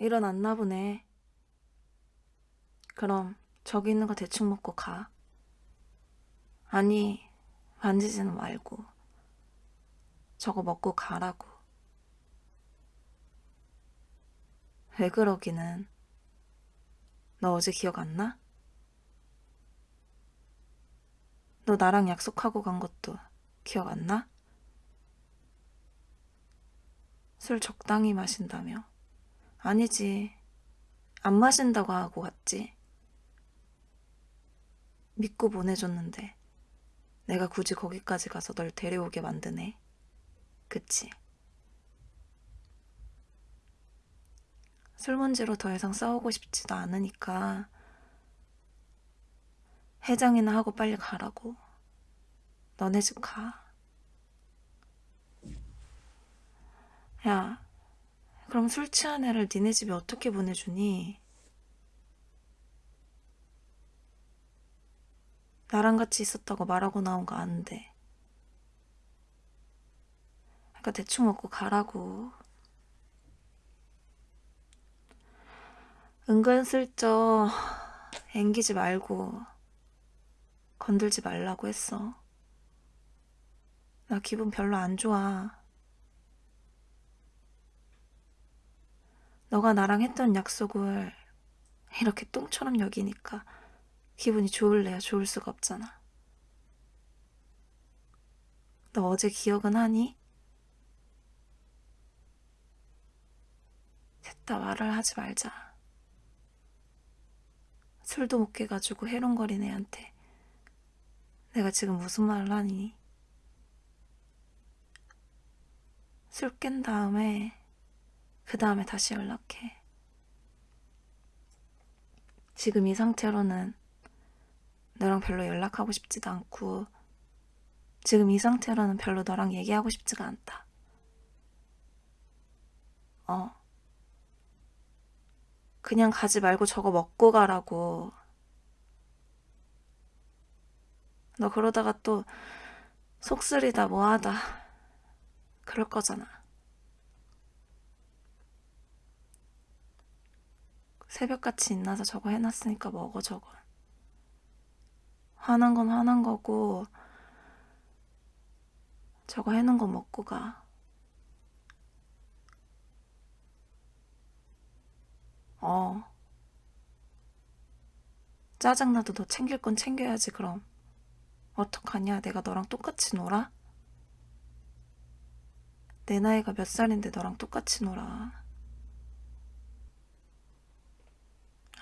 일어났나 보네. 그럼 저기 있는 거 대충 먹고 가. 아니, 만지지는 말고. 저거 먹고 가라고. 왜 그러기는. 너 어제 기억 안 나? 너 나랑 약속하고 간 것도 기억 안 나? 술 적당히 마신다며. 아니지. 안 마신다고 하고 갔지. 믿고 보내줬는데 내가 굳이 거기까지 가서 널 데려오게 만드네. 그치? 술 문제로 더 이상 싸우고 싶지도 않으니까 해장이나 하고 빨리 가라고. 너네 집 가. 야, 그럼 술 취한 애를 니네 집에 어떻게 보내주니? 나랑 같이 있었다고 말하고 나온 거 아는데. 그러니까 대충 먹고 가라고. 은근슬쩍 앵기지 말고 건들지 말라고 했어. 나 기분 별로 안 좋아. 너가 나랑 했던 약속을 이렇게 똥처럼 여기니까 기분이 좋을래야 좋을 수가 없잖아. 너 어제 기억은 하니? 됐다 말을 하지 말자. 술도 못 깨가지고 해롱거린 애한테 내가 지금 무슨 말을 하니? 술 깬 다음에 그 다음에 다시 연락해. 지금 이 상태로는 너랑 별로 연락하고 싶지도 않고 지금 이 상태로는 별로 너랑 얘기하고 싶지가 않다. 어. 그냥 가지 말고 저거 먹고 가라고. 너 그러다가 또 속쓰리다 뭐하다 그럴 거잖아. 새벽같이 인나서 저거 해놨으니까 먹어 저거. 화난 건 화난 거고 저거 해놓은 거 먹고 가. 어. 짜증나도 너 챙길 건 챙겨야지 그럼. 어떡하냐 내가 너랑 똑같이 놀아? 내 나이가 몇 살인데 너랑 똑같이 놀아.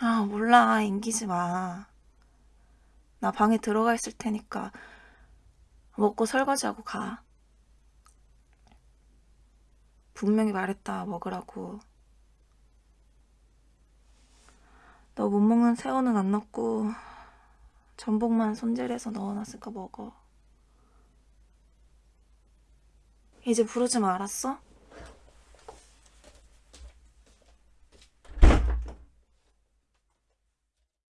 아 몰라 앵기지 마. 나 방에 들어가 있을 테니까 먹고 설거지하고 가. 분명히 말했다 먹으라고. 너 못 먹는 새우는 안 넣고 전복만 손질해서 넣어놨으니까 먹어. 이제 부르지 마 알았어?